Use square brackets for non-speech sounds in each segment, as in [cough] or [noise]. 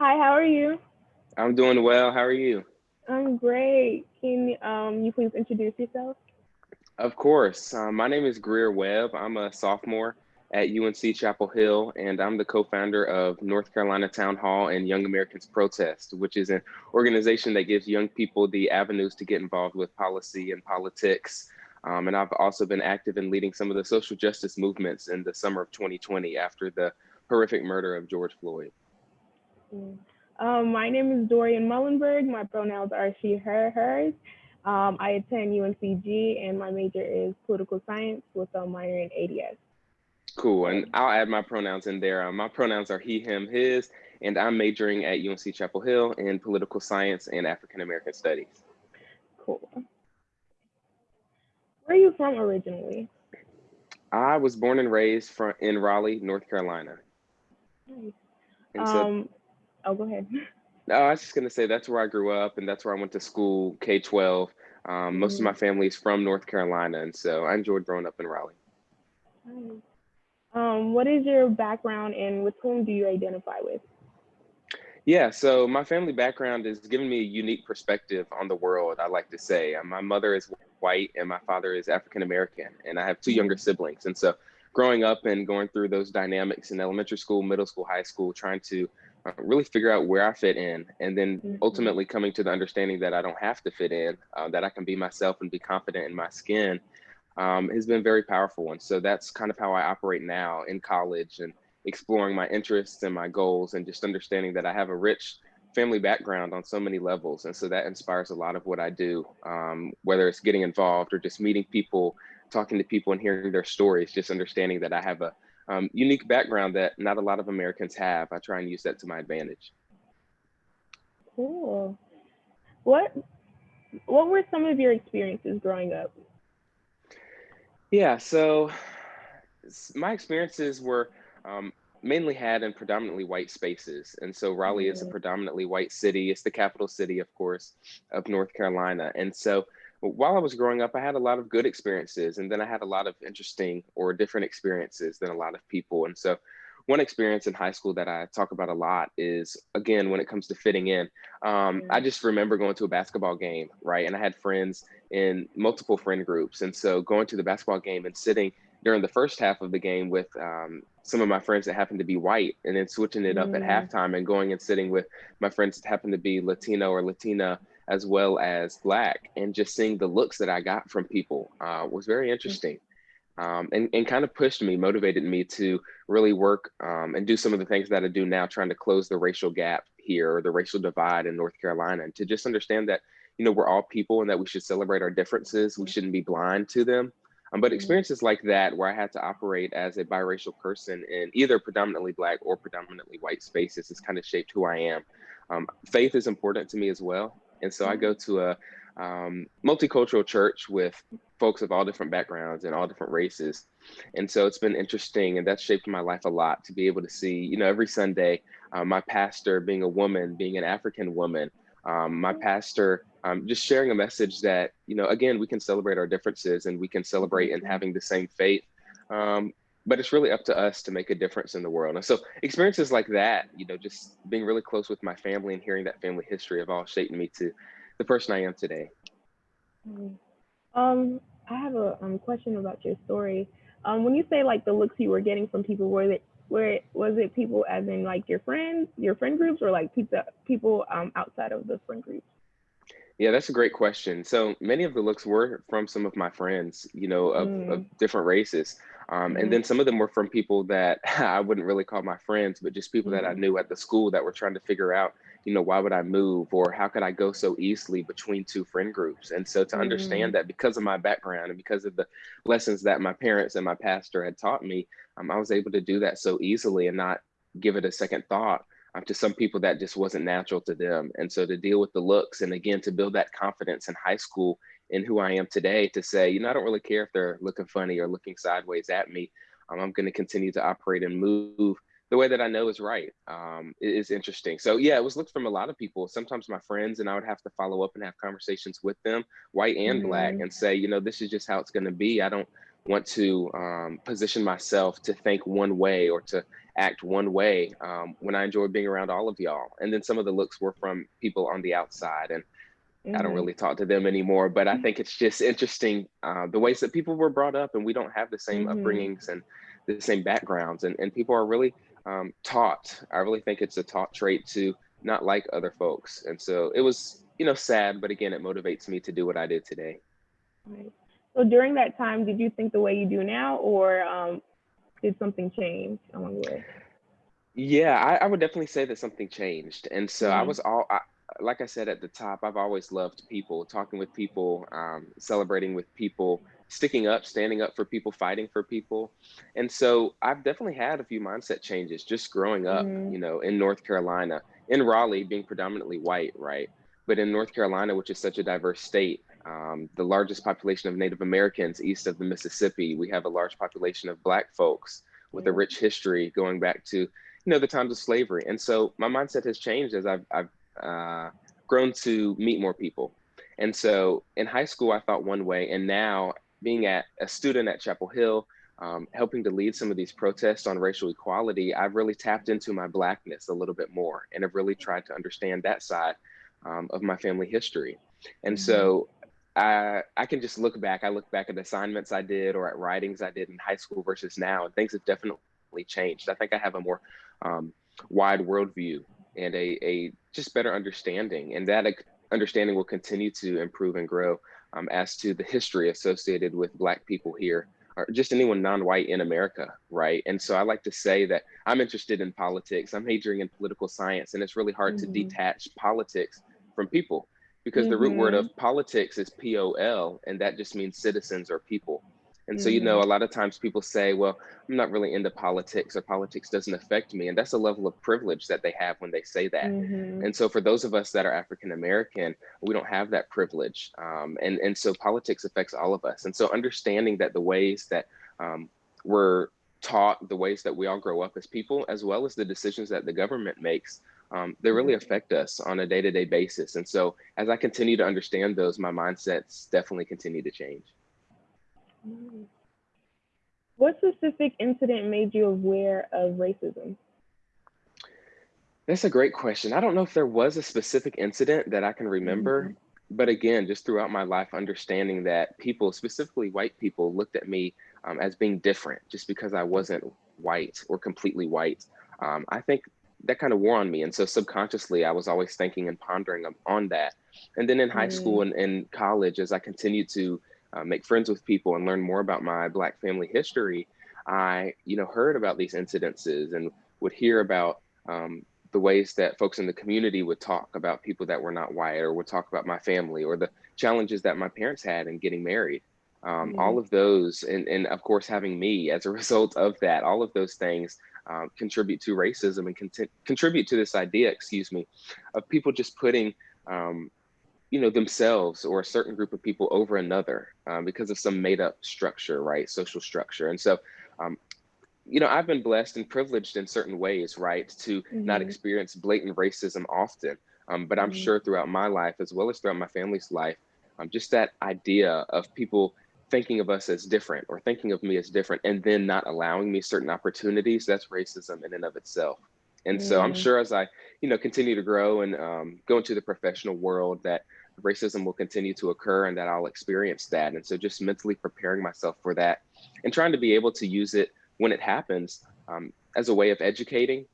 Hi, how are you? I'm doing well. How are you? I'm great. Can um, you please introduce yourself? Of course. Um, my name is Greer Webb. I'm a sophomore at UNC Chapel Hill, and I'm the co-founder of North Carolina Town Hall and Young Americans Protest, which is an organization that gives young people the avenues to get involved with policy and politics. Um, and I've also been active in leading some of the social justice movements in the summer of 2020 after the horrific murder of George Floyd. Mm. Um, my name is Dorian Mullenberg. My pronouns are she, her, hers. Um, I attend UNCG and my major is political science with a minor in ADS. Cool, and I'll add my pronouns in there. Uh, my pronouns are he, him, his, and I'm majoring at UNC Chapel Hill in political science and African American studies. Cool. Where are you from originally? I was born and raised from in Raleigh, North Carolina. Nice. So, um, oh, go ahead. [laughs] No, I was just gonna say that's where I grew up, and that's where I went to school, K twelve. Um, most mm-hmm. of my family is from North Carolina, and so I enjoyed growing up in Raleigh. Nice. Um, what is your background, and with whom do you identify with? Yeah, so my family background is giving me a unique perspective on the world. I like to say, uh, my mother is white, and my father is African American, and I have two younger mm-hmm. siblings, and so growing up and going through those dynamics in elementary school, middle school, high school, trying to uh, really figure out where I fit in, and then mm-hmm. ultimately coming to the understanding that I don't have to fit in, uh, that I can be myself and be confident in my skin, um, has been very powerful. And so that's kind of how I operate now in college and exploring my interests and my goals, and just understanding that I have a rich family background on so many levels. And so that inspires a lot of what I do, um, whether it's getting involved or just meeting people, talking to people, and hearing their stories. Just understanding that I have a um, unique background that not a lot of Americans have. I try and use that to my advantage. Cool. What what were some of your experiences growing up? Yeah, so my experiences were um, mainly had in predominantly white spaces. And so Raleigh mm -hmm. is a mm-hmm. predominantly white city. It's the capital city, of course, of North Carolina. And so while I was growing up, I had a lot of good experiences, and then I had a lot of interesting or different experiences than a lot of people. And so, one experience in high school that I talk about a lot is again when it comes to fitting in. Um, I just remember going to a basketball game, right? And I had friends in multiple friend groups, and so going to the basketball game and sitting during the first half of the game with um, some of my friends that happened to be white, and then switching it up mm. at halftime and going and sitting with my friends that happened to be Latino or Latina as well as black and just seeing the looks that i got from people uh, was very interesting. Um, and, and kind of pushed me motivated me to really work um, and do some of the things that i do now trying to close the racial gap here or the racial divide in north carolina and to just understand that you know we're all people and that we should celebrate our differences. We shouldn't be blind to them. Um, but mm-hmm. experiences like that where i had to operate as a biracial person in either predominantly black or predominantly white spaces has kind of shaped who i am. Um, faith is important to me as well and so I go to a um, multicultural church with folks of all different backgrounds and all different races. And so it's been interesting and that's shaped my life a lot to be able to see, you know, every Sunday, uh, my pastor being a woman, being an African woman, um, my pastor um, just sharing a message that, you know, again, we can celebrate our differences and we can celebrate in having the same faith. Um, but it's really up to us to make a difference in the world. And so experiences like that, you know, just being really close with my family and hearing that family history have all shaped me to the person I am today. Mm-hmm. Um, I have a um, question about your story. Um, when you say like the looks you were getting from people, were it where was it people as in like your friends, your friend groups, or like people people um, outside of the friend groups? Yeah, that's a great question. So many of the looks were from some of my friends, you know, of, mm. of different races. Um, and then mm-hmm. some of them were from people that [laughs] I wouldn't really call my friends, but just people mm-hmm. that I mm-hmm. knew at the school that were trying to figure out, you know, why would I move or how could I go so easily between two friend groups? And so to understand that because of my background and because of the lessons that my parents and my pastor had taught me, um, I was able to do that so easily and not give it a second thought um, to some people that just wasn't natural to them. And so to deal with the looks and again, to build that confidence in high school in who I am today to say, you know, I don't really care if they're looking funny or looking sideways at me. Um, I'm going to continue to operate and move the way that I know is right. Um, it is interesting. So yeah, it was looked from a lot of people. Sometimes my friends and I would have to follow up and have conversations with them, white and mm-hmm. black, and say, you know, this is just how it's going to be. I don't, want to um, position myself to think one way or to act one way um, when I enjoy being around all of y'all. And then some of the looks were from people on the outside. And mm-hmm. I don't mm-hmm. really talk to them anymore, but I think it's just interesting uh, the ways that people were brought up and we don't have the same mm-hmm. upbringings and the same backgrounds. And, and people are really um, taught. I really think it's a taught trait to not like other folks. And so it was, you know, sad, but again, it motivates me to do what I did today. Right. So during that time, did you think the way you do now, or um, did something change along the way? Yeah, I, I would definitely say that something changed. And so mm-hmm. I was all, I, like I said at the top, I've always loved people, talking with people, um, celebrating with people, sticking up, standing up for people, fighting for people. And so I've definitely had a few mindset changes just growing up, mm-hmm. you know, in North Carolina, in Raleigh, being predominantly white, right? But in North Carolina, which is such a diverse state, um, the largest population of Native Americans east of the Mississippi, we have a large population of Black folks with a rich history going back to, you know, the times of slavery. And so my mindset has changed as I've, I've uh, grown to meet more people. And so in high school, I thought one way, and now being at a student at Chapel Hill, um, helping to lead some of these protests on racial equality, I've really tapped into my blackness a little bit more and have really tried to understand that side um, of my family history. And mm-hmm. so I, I can just look back. I look back at assignments I did or at writings I did in high school versus now, and things have definitely changed. I think I have a more um, wide worldview and a, a just better understanding, and that understanding will continue to improve and grow um, as to the history associated with Black people here, or just anyone non-white in America, right? And so I like to say that I'm interested in politics. I'm majoring in political science, and it's really hard mm-hmm. to detach politics from people because mm-hmm. the root word of mm-hmm. politics is P-O-L, and that just means citizens or people. And mm-hmm. so, you know, mm-hmm. a lot of times people say, well, I'm not really into politics or politics doesn't affect me. And that's a level of privilege that they have when they say that. Mm-hmm. And so for those of us that are African American, we don't have that privilege. Um, and, and so politics affects all of us. And so understanding that the ways that um, we're taught, the ways that we all grow up as people, as well as the decisions that the government makes, um, they really mm-hmm. affect us on a day-to-day basis. And so as I continue to understand those, my mindsets definitely continue to change. What specific incident made you aware of racism? That's a great question. I don't know if there was a specific incident that I can remember, mm-hmm. but again, just throughout my life, understanding that people, specifically white people, looked at me um, as being different just because I wasn't white or completely white. Um, I think that kind of wore on me. And so subconsciously, I was always thinking and pondering on that. And then in high mm. school and in college, as I continued to uh, make friends with people and learn more about my Black family history, I, you know, heard about these incidences and would hear about um, the ways that folks in the community would talk about people that were not white or would talk about my family or the challenges that my parents had in getting married. Um, mm. All of those, and, and of course, having me as a [laughs] result of that, all of those things um, contribute to racism and cont- contribute to this idea, excuse me, of people just putting, um, you know, themselves or a certain group of people over another um, because of some made up structure, right? Social structure. And so, um, you know, I've been blessed and privileged in certain ways, right, to mm-hmm. not experience blatant racism often. Um, but I'm mm-hmm. sure throughout my life, as well as throughout my family's life, um, just that idea of people thinking of us as different or thinking of me as different and then not allowing me certain opportunities that's racism in and of itself and mm. so i'm mm. sure as i you know continue to grow and um, go into the professional world that racism will continue to occur and that i'll experience that and so just mentally preparing myself for that and trying to be able to use it when it happens um, as a way of educating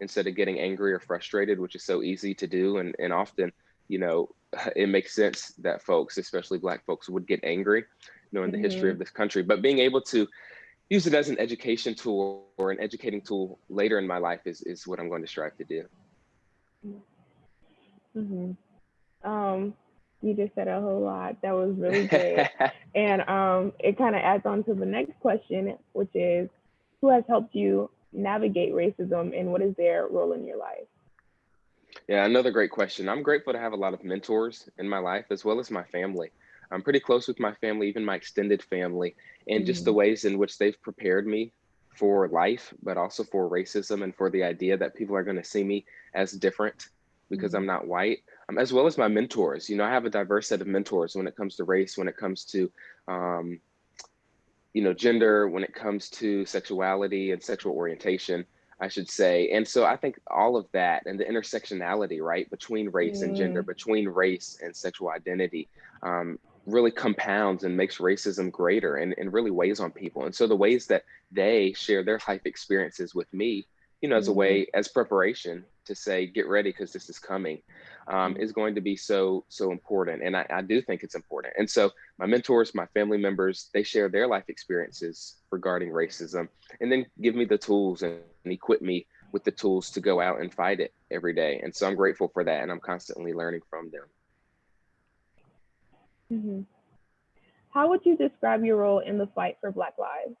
instead of getting angry or frustrated which is so easy to do and, and often you know [laughs] it makes sense that folks especially black folks would get angry know, in the mm-hmm. history of this country. But being able to use it as an education tool or an educating tool later in my life is, is what I'm going to strive to do. Mm-hmm. Um, you just said a whole lot. That was really [laughs] good. and um, it kind of adds on to the next question, which is who has helped you navigate racism and what is their role in your life? Yeah, another great question. I'm grateful to have a lot of mentors in my life as well as my family. I'm pretty close with my family, even my extended family, and mm-hmm. just the mm. ways in which they've prepared me for life, but also for racism and for the idea that people are going to see me as different because mm-hmm. I'm not white, um, as well as my mentors. You know, I have a diverse set of mentors when it comes to race, when it comes to, um, you know, gender, when it comes to sexuality and sexual orientation, I should say. And so I think all of that and the intersectionality, right, between race and gender, Mm, between race and sexual identity, um, really compounds and makes racism greater and, and really weighs on people. And so the ways that they share their life experiences with me, you know, as a mhm, way, as preparation to say, get ready because this is coming, um, mhm, is going to be so, so important. And I, I do think it's important. And so my mentors, my family members, they share their life experiences regarding racism and then give me the tools and, and equip me with the tools to go out and fight it every day. And so I'm grateful for that. And I'm constantly learning from them. Mhm. How would you describe your role in the fight for Black lives?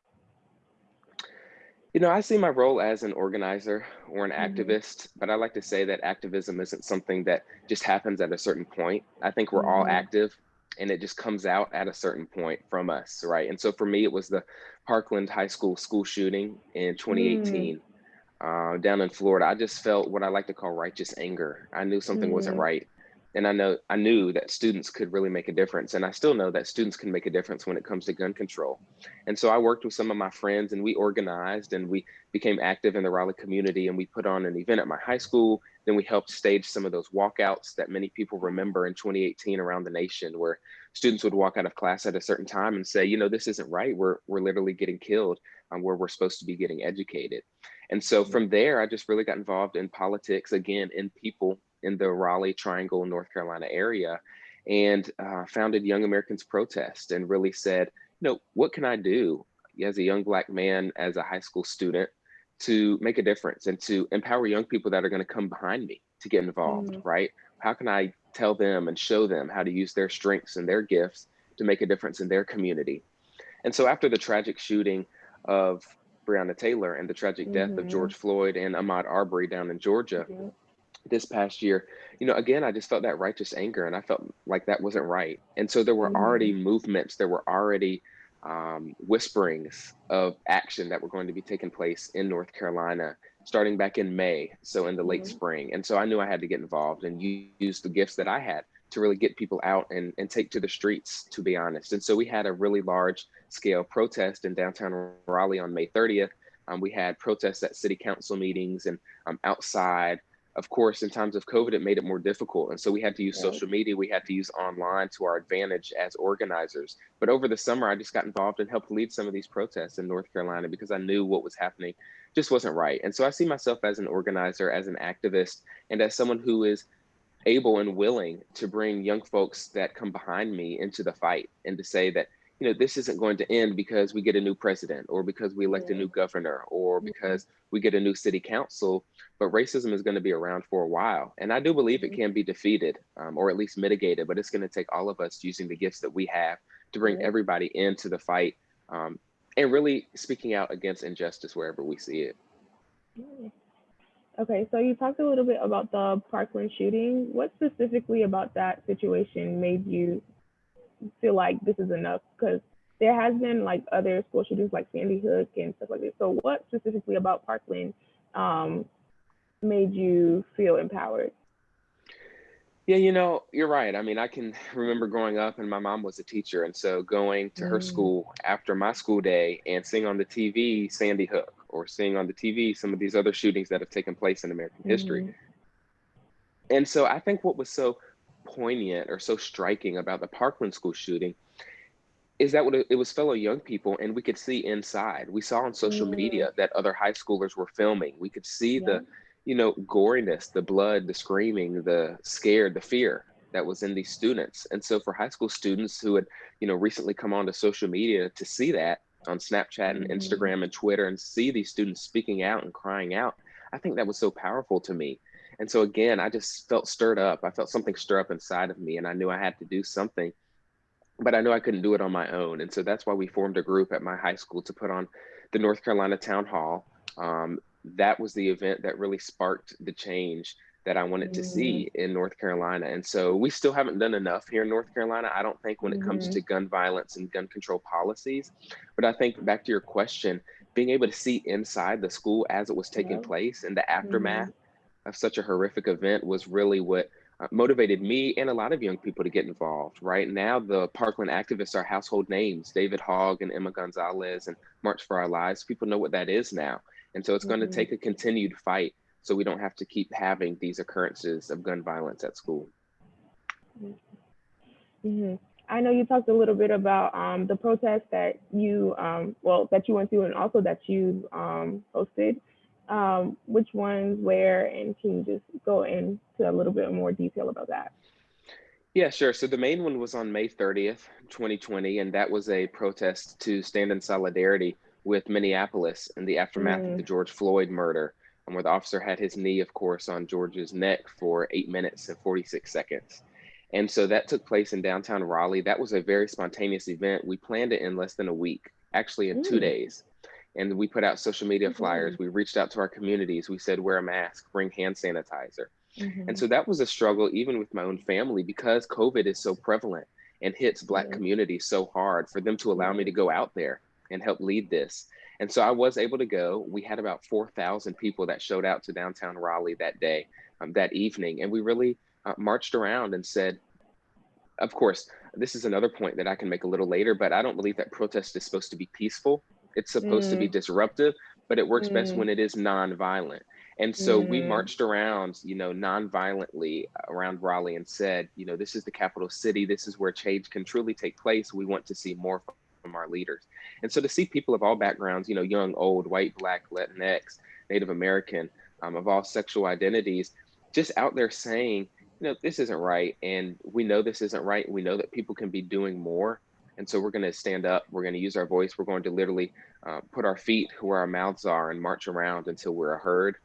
You know, I see my role as an organizer or an Mhm, activist, but I like to say that activism isn't something that just happens at a certain point. I think we're all mhm, active and it just comes out at a certain point from us, right? And so for me, it was the Parkland High School school shooting in mm, 2018 uh, down in Florida. I just felt what I like to call righteous anger. I knew something wasn't mhm, right. And I know I knew that students could really make a difference. And I still know that students can make a difference when it comes to gun control. And so I worked with some of my friends and we organized and we became active in the Raleigh community and we put on an event at my high school. Then we helped stage some of those walkouts that many people remember in 2018 around the nation where students would walk out of class at a certain time and say, you know, this isn't right. We're, we're literally getting killed um, where we're supposed to be getting educated. And so mhm, from there, I just really got involved in politics again, in people in the Raleigh Triangle, North Carolina area, and uh, founded Young Americans Protest and really said, you know, what can I do as a young Black man, as a high school student, to make a difference and to empower young people that are going to come behind me to get involved, mhm, right? How can I tell them and show them how to use their strengths and their gifts to make a difference in their community? And so after the tragic shooting of Breonna Taylor and the tragic death of mhm, George Floyd and Ahmaud Arbery down in Georgia mhm, this past year, you know, again, I just felt that righteous anger and I felt like that wasn't right. And so there were already mhm, movements, there were already um, whisperings of action that were going to be taking place in North Carolina starting back in May, so in the late mhm, spring. And so I knew I had to get involved and use the gifts that I had to really get people out and, and take to the streets, to be honest. And so we had a really large scale protest in downtown Raleigh on May 30th. Um, we had protests at city council meetings and um, outside. Of course, in times of COVID, it made it more difficult. And so we had to use right, social media, we had to use online to our advantage as organizers. But over the summer, I just got involved and helped lead some of these protests in North Carolina because I knew what was happening just wasn't right. And so I see myself as an organizer, as an activist, and as someone who is able and willing to bring young folks that come behind me into the fight and to say that you know this isn't going to end because we get a new president or because we elect a new governor or mhm, because we get a new city council but racism is going to be around for a while. And i do believe it mhm, can be defeated um, or at least mitigated but it's going to take all of us using the gifts that we have to bring right, everybody into the fight um, and really speaking out against injustice wherever we see it. Okay, so you talked a little bit about the Parkland shooting. What specifically about that situation made you feel like this is enough? Because there has been like other school shootings like Sandy Hook and stuff like this. So what specifically about Parkland um, made you feel empowered? Yeah, you know, you're right. I mean, I can remember growing up and my mom was a teacher. And so going to her Mm, school after my school day and seeing on the TV Sandy Hook or seeing on the TV some of these other shootings that have taken place in American history. mm-hmm, And so I think what was so poignant or so striking about the Parkland school shooting is that what it was fellow young people and we could see inside. We saw on social mm, media that other high schoolers were filming. We could see yeah. the, you know, goriness, the blood, the screaming, the scared, the fear that was in these students. And so for high school students who had, you know, recently come onto social media to see that on Snapchat and Mm-hmm, Instagram and Twitter and see these students speaking out and crying out, I think that was so powerful to me. And so again, I just felt stirred up. I felt something stir up inside of me and I knew I had to do something but I knew I couldn't do it on my own. And so that's why we formed a group at my high school to put on the North Carolina Town Hall. Um, that was the event that really sparked the change that I wanted to mm-hmm, see in North Carolina. And so we still haven't done enough here in North Carolina, I don't think, when it comes mm-hmm, to gun violence and gun control policies. But I think back to your question, being able to see inside the school as it was taking yeah. place and the Mm-hmm, aftermath of such a horrific event was really what uh, motivated me and a lot of young people to get involved. Right now, the Parkland activists are household names David Hogg and Emma Gonzalez and March for Our Lives. People know what that is now. And so it's mm-hmm. going to take a continued fight so we don't have to keep having these occurrences of gun violence at school. Mm-hmm. I know you talked a little bit about um, the protest that you, um, well, that you went to and also that you um, hosted. Um, which ones, where, and can you just go into a little bit more detail about that? Yeah, sure. So the main one was on May 30th, 2020, and that was a protest to stand in solidarity with Minneapolis in the aftermath mm. of the George Floyd murder, and where the officer had his knee, of course, on George's neck for eight minutes and 46 seconds. And so that took place in downtown Raleigh. That was a very spontaneous event. We planned it in less than a week, actually in mm. two days. And we put out social media mm-hmm. flyers. We reached out to our communities. We said, wear a mask, bring hand sanitizer. Mm-hmm. And so that was a struggle, even with my own family, because COVID is so prevalent and hits Black mm-hmm. communities so hard for them to allow me to go out there and help lead this. And so I was able to go. We had about 4,000 people that showed out to downtown Raleigh that day, um, that evening. And we really uh, marched around and said, of course, this is another point that I can make a little later, but I don't believe that protest is supposed to be peaceful. It's supposed mm. to be mm. disruptive, but it works mm. best when it is nonviolent. And so mm. we marched around, you know, nonviolently around Raleigh and said, you know, this is the capital city. This is where change can truly take place. We want to see more from our leaders. And so to see people of all backgrounds, you know, young, old, white, black, Latinx, Native American, um, of all sexual identities, just out there saying, you know, this isn't right. And we know this isn't right. We know that people can be doing more. And so we're going to stand up. We're going to use our voice. We're going to literally uh, put our feet where our mouths are and march around until we're heard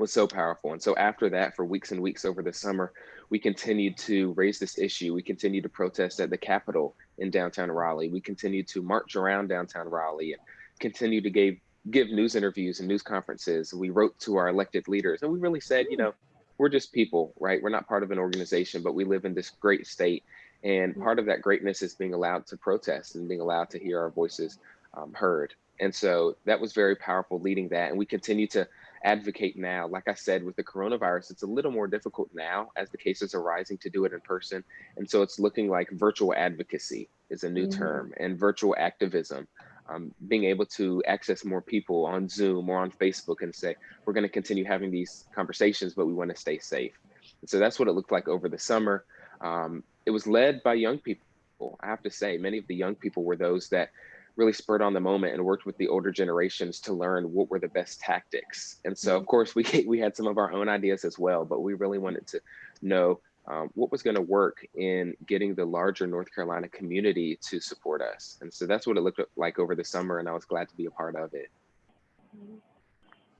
was so powerful. And so after that, for weeks and weeks over the summer, we continued to raise this issue. We continued to protest at the Capitol in downtown Raleigh. We continued to march around downtown Raleigh and continue to give give news interviews and news conferences. We wrote to our elected leaders and we really said, you know, we're just people, right? We're not part of an organization, but we live in this great state. And part of that greatness is being allowed to protest and being allowed to hear our voices um, heard. And so that was very powerful leading that. And we continue to advocate now. Like I said, with the coronavirus, it's a little more difficult now as the cases are rising to do it in person. And so it's looking like virtual advocacy is a new mm-hmm. term and virtual activism um, being able to access more people on Zoom or on Facebook and say, we're going to continue having these conversations, but we want to stay safe. And so that's what it looked like over the summer. Um, it was led by young people. I have to say, many of the young people were those that really spurred on the moment and worked with the older generations to learn what were the best tactics. And so, of mm-hmm. course, [laughs] we we had some of our own ideas as well, but we really wanted to know um, what was going to work in getting the larger North Carolina community to support us. And so that's what it looked like over the summer, and I was glad to be a part of it.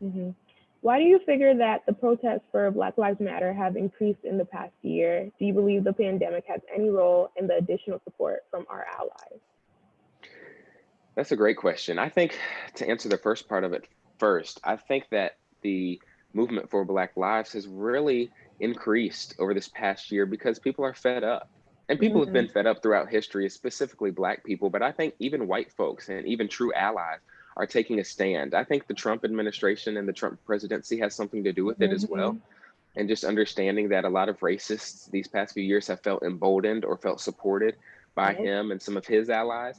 Mm-hmm. Why do you figure that the protests for Black Lives Matter have increased in the past year? Do you believe the pandemic has any role in the additional support from our allies? That's a great question. I think to answer the first part of it first, I think that the movement for Black Lives has really increased over this past year because people are fed up. And people mm-hmm. have been fed up throughout history, specifically Black people, but I think even white folks and even true allies are taking a stand. I think the Trump administration and the Trump presidency has something to do with it mm-hmm. as well. Mm-hmm. And just understanding that a lot of racists these past few years have felt emboldened or felt supported by him and some of his allies.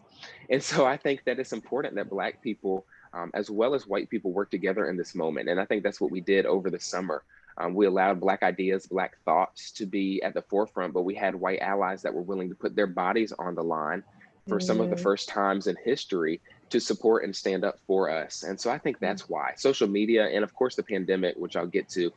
And so I think that it's important that Black people, um, as well as white people, work together in this moment. And I think that's what we did over the summer. Um, we allowed Black ideas, Black thoughts to be at the forefront, but we had white allies that were willing to put their bodies on the line for mm. some of the mm-hmm. first times in history to support and stand up for us. And so I think mm. that's why social media and, of course, the pandemic, which I'll get to,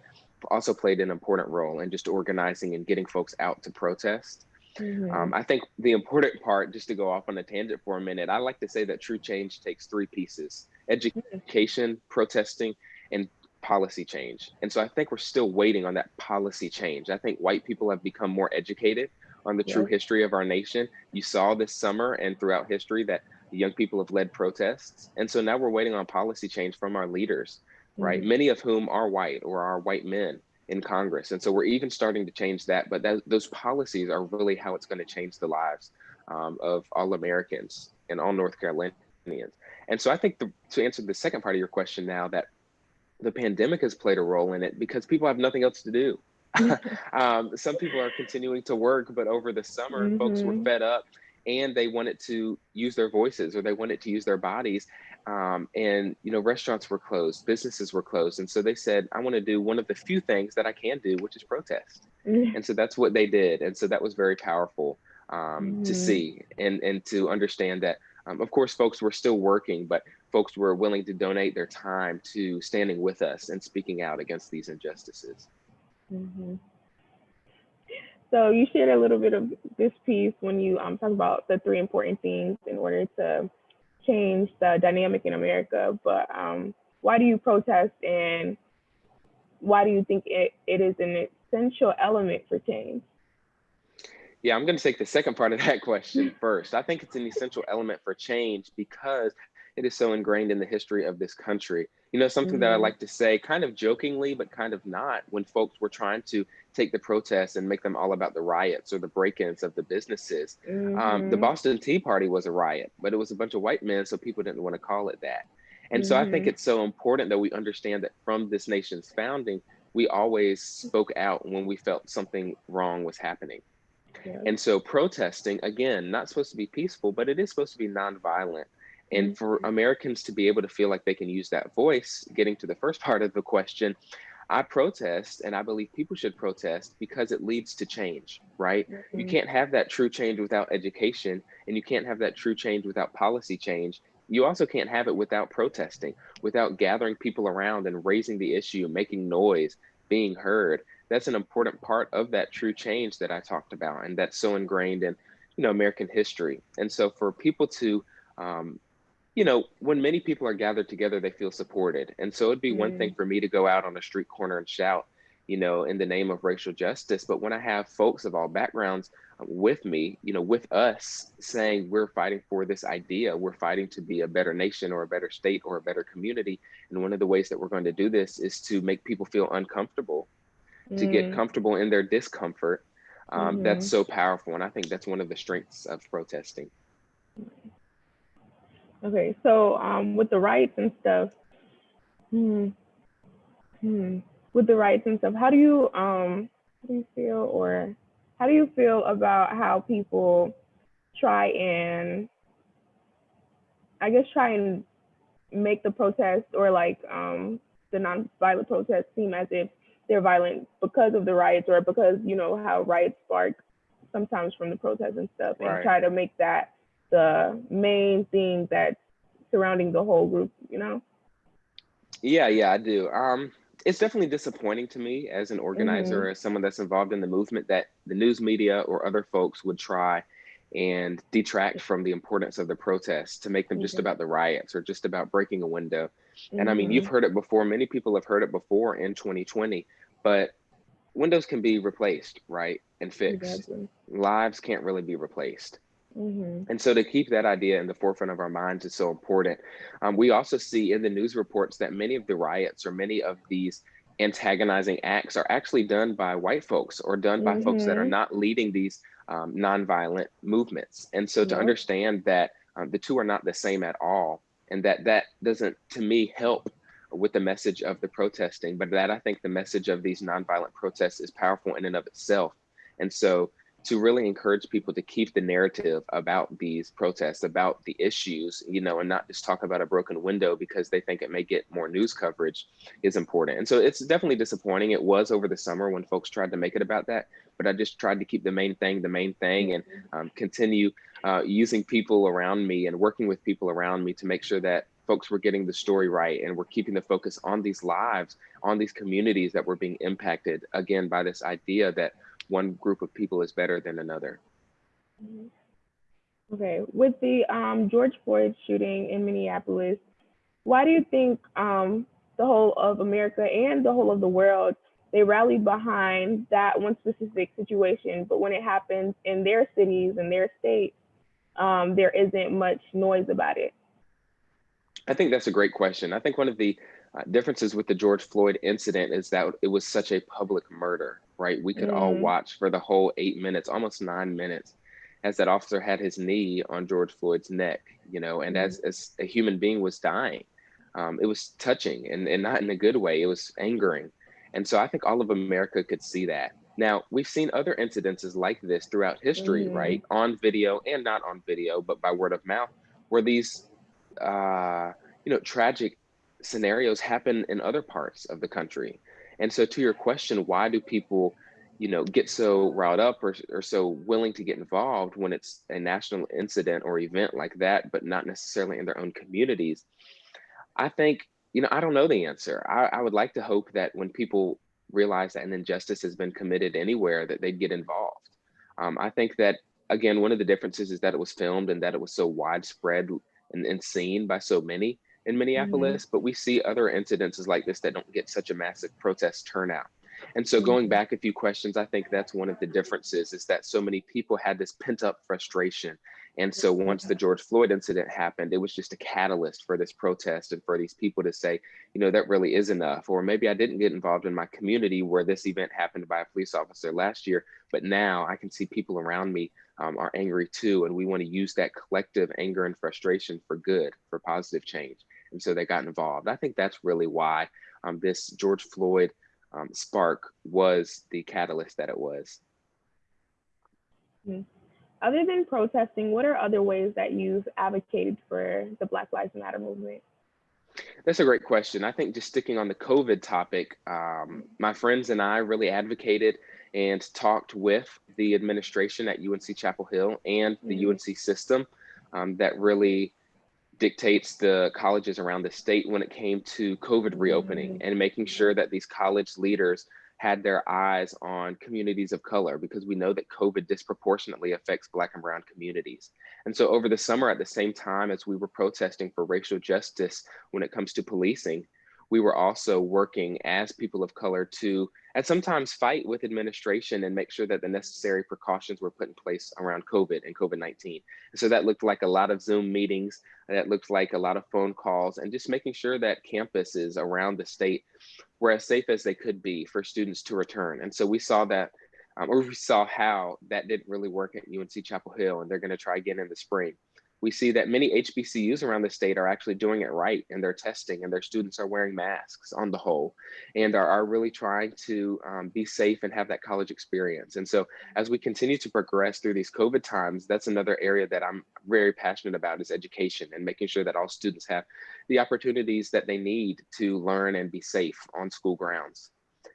also played an important role in just organizing and getting folks out to protest. Mm-hmm. Um, I think the important part, just to go off on a tangent for a minute, I like to say that true change takes three pieces education, protesting, and policy change. And so I think we're still waiting on that policy change. I think white people have become more educated on the yeah. true history of our nation. You saw this summer and throughout history that young people have led protests. And so now we're waiting on policy change from our leaders, right? Mm-hmm. Many of whom are white or are white men in Congress. And so we're even starting to change that. But that, those policies are really how it's going to change the lives um, of all Americans and all North Carolinians. And so I think the, to answer the second part of your question now, that the pandemic has played a role in it because people have nothing else to do. [laughs] um, some people are continuing to work, but over the summer, mm-hmm. folks were mm-hmm. fed up and they wanted to use their voices or they wanted to use their bodies. Um, and you know, restaurants were closed, businesses were closed, and so they said, "I want to do one of the few things that I can do, which is protest." Mm-hmm. And so that's what they did, and so that was very powerful um, mm-hmm. to see and and to understand that. Um, of course, folks were still working, but folks were willing to donate their time to standing with us and speaking out against these injustices. Mm-hmm. So you shared a little bit of this piece when you um, talk about the three important things in order to change the dynamic in America. But um, why do you protest and why do you think it, it is an essential element for change? Yeah, I'm going to take the second part of that [laughs] question [laughs] first. I think it's an essential element for change because it is so ingrained in the history of this country. You know, something mm-hmm. that I mm-hmm. like to say kind of jokingly, but kind of not, when folks were trying to take the protests and make them all about the riots or the break ins of the businesses. Mm-hmm. Um, the mm-hmm. Boston Tea Party was a riot, but it was a bunch of white men, so people didn't want to call it that. And mm-hmm. so I think mm-hmm. it's so important that we understand that from this nation's founding, we always spoke out when we felt something wrong was happening. Yeah. And so protesting, again, not supposed to be peaceful, but it is supposed to be nonviolent. And for mm-hmm. Americans to be able to feel like they can use that voice, getting to the first part of the question, I protest and I believe people should protest because it leads to change, right? Mm-hmm. You can't have that true change without education and you can't have that true change without policy change. You also can't have it without protesting, without gathering people around and raising the issue, making noise, being heard. That's an important part of that true change that I talked about and that's so ingrained in, you know, American history. And so for people to um, you know, when many people are gathered together, they feel supported. And so it'd be mm. one thing for me to go out on a street corner and shout, you know, in the name of racial justice. But when I have folks of all backgrounds with me, you know, with us saying we're fighting for this idea, we're fighting to be a better nation or a better state or a better community. And one of the ways that we're going to do this is to make people feel uncomfortable, mm. to get mm. comfortable in their discomfort. Um, mm-hmm. That's so powerful. And I think that's one of the strengths of protesting. Okay, so um, with the rights and stuff, hmm, hmm, with the rights and stuff, how do you um, how do you feel, or how do you feel about how people try and, I guess, try and make the protest or like um, the non-violent protest seem as if they're violent because of the riots or because you know how riots spark sometimes from the protests and stuff, and right. try to make that the main thing that's surrounding the whole group, you know? Yeah, yeah, I do. Um, it's definitely disappointing to me as an organizer, mm-hmm. as someone that's involved in the movement, that the news media or other folks would try and detract from the importance of the protests to make them just about the riots or just about breaking a window. Mm-hmm. And I mean, you've mm-hmm. heard it before. Many people have heard it before in 2020, but windows can be replaced, right? And fixed. Exactly. Lives can't really be replaced. Mm-hmm. And so to keep that idea in the forefront of our minds is so important. Um, we also see in the news reports that many of the riots or many of these antagonizing acts are actually done by white folks or done by mm-hmm. folks that are mm-hmm. not leading these um, nonviolent movements. And so to yep. understand that um, the two are not the same at all, and that that doesn't, to me, help with the message of the protesting, but that I think the message of these nonviolent protests is powerful in and of itself. And so to really encourage people to keep the narrative about these protests, about the issues, you know, and not just talk about a broken window because they think it may get more news coverage is important. And so it's definitely disappointing. It was over the summer when folks tried to make it about that, but I just tried to keep the main thing the main thing and um, continue uh, using people around me and working with people around me to make sure that folks were getting the story right and we're keeping the focus on these lives, on these communities that were being impacted again by this idea that one group of people is better than another. Mm-hmm. Okay, with the um, George Floyd shooting in Minneapolis, why do you think um, the whole of America and the whole of the world they rallied behind that one specific situation, but when it happens in their cities and their states, um, there isn't much noise about it? I think that's a great question. I think one of the uh, differences with the George Floyd incident is that it was such a public murder, right? We could mm. all watch for the whole eight minutes, almost nine minutes, as that officer had his knee on George Floyd's neck, you know, and mm. as, as a human being was dying. Um, it was touching and, and not in a good way. It was angering. And so I think all of America could see that. Now, we've seen other incidences like this throughout history, Mm-hmm. right? On video and not on video, but by word of mouth, where these, uh, you know, tragic scenarios happen in other parts of the country. And so, to your question, why do people, you know, get so riled up or, or so willing to get involved when it's a national incident or event like that, but not necessarily in their own communities? I think, you know, I don't know the answer. I, I would like to hope that when people realize that an injustice has been committed anywhere, that they'd get involved. Um, I think that, again, one of the differences is that it was filmed and that it was so widespread and, and seen by so many in Minneapolis, but we see other incidences like this that don't get such a massive protest turnout. And so going Mhm. back a few questions, I think that's one of the differences is that so many people had this pent up frustration. And so once the George Floyd incident happened, it was just a catalyst for this protest and for these people to say, you know, that really is enough. Or maybe I didn't get involved in my community where this event happened by a police officer last year, but now I can see people around me um, are angry too. And we want to use that collective anger and frustration for good, for positive change. And so they got involved. I think that's really why um, this George Floyd um, spark was the catalyst that it was. Other than protesting, what are other ways that you've advocated for the Black Lives Matter movement? That's a great question. I think just sticking on the COVID topic, um, my friends and I really advocated and talked with the administration at UNC Chapel Hill and the Mhm. UNC system um, that really dictates the colleges around the state when it came to COVID reopening mm-hmm. and making sure that these college leaders had their eyes on communities of color because we know that COVID disproportionately affects Black and Brown communities. And so over the summer, at the same time as we were protesting for racial justice when it comes to policing, we were also working as people of color to, and sometimes fight with administration and make sure that the necessary precautions were put in place around COVID and COVID 19. And so that looked like a lot of Zoom meetings, that looked like a lot of phone calls, and just making sure that campuses around the state were as safe as they could be for students to return. And so we saw that, um, or we saw how that didn't really work at UNC Chapel Hill, and they're going to try again in the spring we see that many HBCUs around the state are actually doing it right and they're testing and their students are wearing masks on the whole and are, are really trying to um, be safe and have that college experience. And so as we continue to progress through these COVID times, that's another area that I'm very passionate about is education and making sure that all students have the opportunities that they need to learn and be safe on school grounds.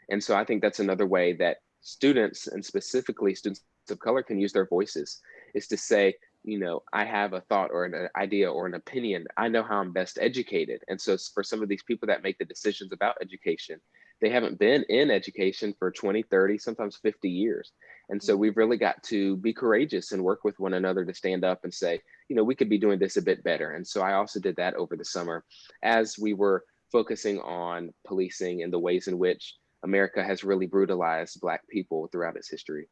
And so I think that's another way that students and specifically students of color can use their voices is to say, you know, I have a thought or an uh, idea or an opinion. I know how I'm best educated. And so for some of these people that make the decisions about education, they haven't been in education for 20, 30, sometimes 50 years. And so mm-hmm. we've really got to be courageous and work with one another to stand up and say, you know, we could be doing this a bit better. And so I also did that over the summer as we were focusing on policing and the ways in which America has really brutalized Black people throughout its history.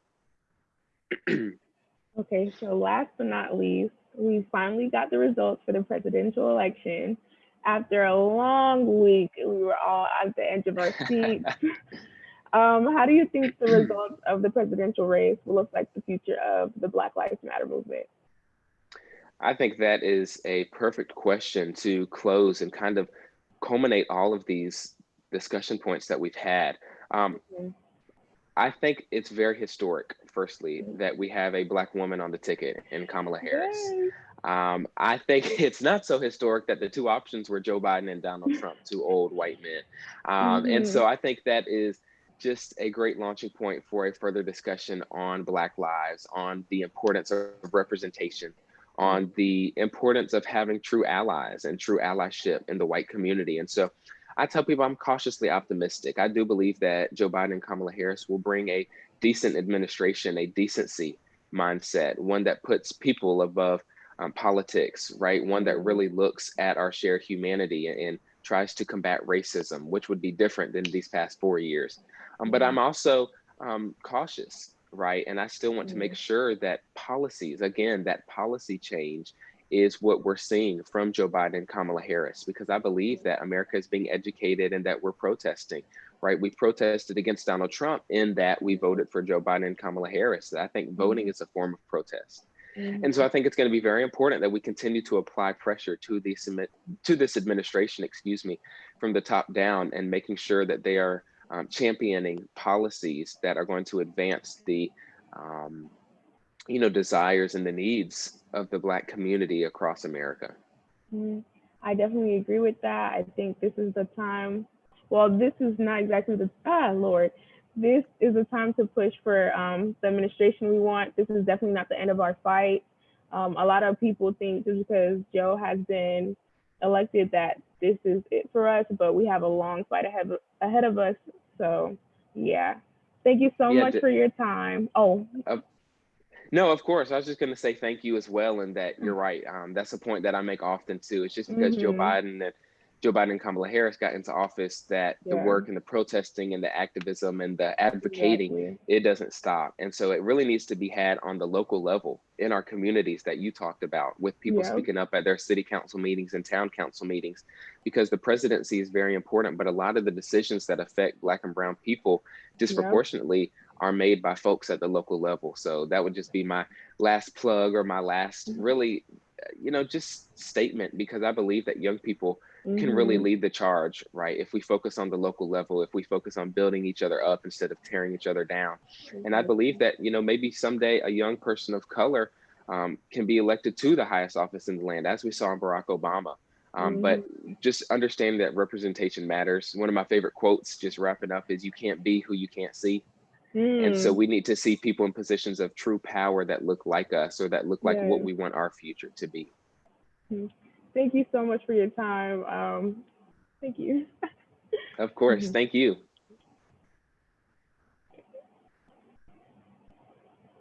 [clears throat] Okay, so last but not least, we finally got the results for the presidential election. After a long week, we were all at the edge of our [laughs] seats. um, how do you think the results of the presidential race will affect the future of the Black Lives Matter movement? I think that is a perfect question to close and kind of culminate all of these discussion points that we've had. Um, Mhm. I think it's very historic, firstly, that we have a Black woman on the ticket in Kamala Harris. Um, I think [laughs] it's not so historic that the two options were Joe Biden and Donald [laughs] Trump, two old white men. Um, And so I think that is just a great launching point for a further discussion on Black lives, on the importance of representation, on the importance of having true allies and true allyship in the white community. And so I tell people I'm cautiously optimistic. I do believe that Joe Biden and Kamala Harris will bring a decent administration, a decency mindset, one that puts people above um, politics, right? One that really looks at our shared humanity and, and tries to combat racism, which would be different than these past four years. Um, but I'm also um, cautious, right? And I still want to make sure that policies, again, that policy change is what we're seeing from Joe Biden and Kamala Harris, because I believe that America is being educated and that we're protesting, right? We protested against Donald Trump in that we voted for Joe Biden and Kamala Harris. I think voting is a form of protest. And so I think it's going to be very important that we continue to apply pressure to the to this administration, excuse me, from the top down and making sure that they are um, championing policies that are going to advance the um, you know desires and the needs of the black community across america Mhm. I definitely agree with that. I think this is the time. Well, this is not exactly the ah Lord. This is the time to push for um, the administration we want. This is definitely not the end of our fight. Um, a lot of people think just because Joe has been elected that this is it for us, but we have a long fight ahead ahead of us. So yeah, thank you so yeah much for your time. Oh, of, no of course i was just going to say thank you as well and that you're right um, that's a point that i make often too it's just because joe mm-hmm. biden and Joe Biden and Kamala Harris got into office that the work and the protesting and the activism and the advocating exactly. it doesn't stop. And so it really needs to be had on the local level in our communities that you talked about with people Yeah, speaking up at their city council meetings and town council meetings because the presidency is very important, but a lot of the decisions that affect black and brown people yeah. Are made by folks at the local level. So that would just be my last plug or my last really uh, you know just statement because I believe that young people can really Mm-hmm. lead the charge, right? If we focus on the local level, if we focus on building each other up instead of tearing each other down. And I believe that, you know, maybe someday a young person of color um, can be elected to the highest office in the land, as we saw in Barack Obama. Um, but just understanding that representation matters. One of my favorite quotes, just wrapping up, is you can't be who you can't see. And so Mm, we need to see people in positions of true power that look like us or that look like what we want our future to be. Mm. Thank you so much for your time. Um, thank you. [laughs] Of course. Mhm. Thank you.